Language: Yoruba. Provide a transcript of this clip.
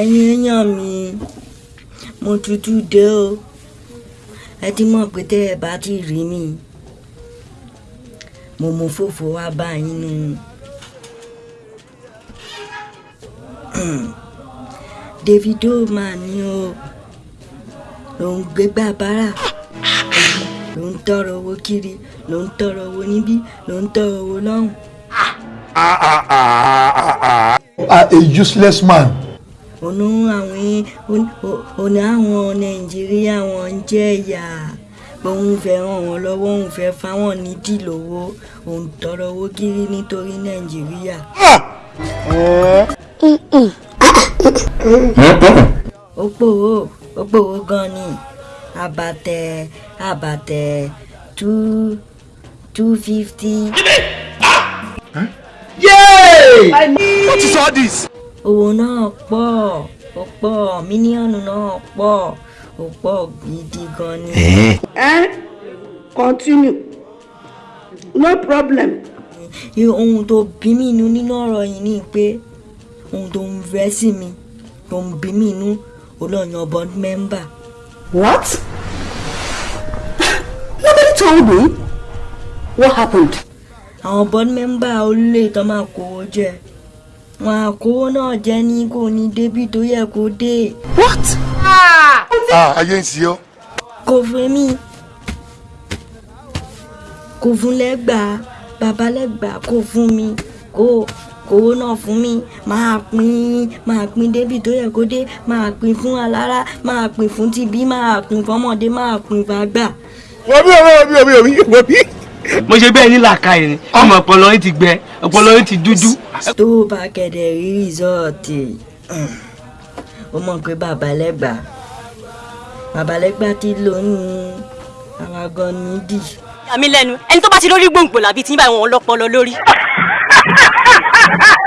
ẹ̀yin èèyàn mi mo tutù dé o ẹ ti mọ̀ pé tẹ́ ẹ bá ti rí mi mo mú fòfò wá bá yín nù. Davido mà ní o ń gbégbá bára ló ń tọrọ owó kiri ló ń tọrọ owó níbí ló tọrọ owó lọ́hùn. are a useless man. Ònú àwọn ònú àwọn nàìjíríà wọn ń jẹ ìyà òun fẹ́ ràn wọ́n lọ́wọ́ òun fẹ́ fáwọn nídìí lówó òun tọrọ owó kiri nítorí nàìjíríà. ó pòwó ó pòwó gan ni àbàtẹ àbàtẹ two two fifty. Yay! What is all this? Owó náà pọ̀ ó pọ̀ mílíọ̀nù náà pọ̀ ó pọ̀ gidi gan ni. Eh? Continue. No problem. Ohun tó bí mi inú nínú ọ̀rọ̀ yìí ni pé ohun tó ń fẹ́ sí mi tó ń bí mi inú olóyìn board member. What? Nobody told me. What happened? àwọn board member olè tó máa kówó jẹ wọn àkówó náà jẹ ní kò ní débi tó yẹ kó dé What? Ah, ayé ń ṣe ọ́. kò fún mi kò fún lẹ́gbàá bàbá lẹ́gbàá kò fún mi kò kówó náà fún mi máa pín máa pín débi tó yẹ kó dé máa pín fún alára máa pín fún tibí máa pín fọmọdé máa pín fàgbà. Wọ́n bí bí wọ́n bí wọ́n bí. Mo ṣe bẹ́ẹ̀ ní làákàyè ni ọmọ ọpọlọ yín ti gbẹ ọpọlọ yín ti dúdú. tó o bá kẹ̀dẹ̀ rí rìsọ́ọ̀tì ó mọ̀ pé bàbá lẹ́gbàá ti lóyún àwa gan nídìí. àmì lẹ́nu ẹni tó bá ti lórí gbòǹgbò làbí tí ń bá wọn lọ́pọlọ lórí.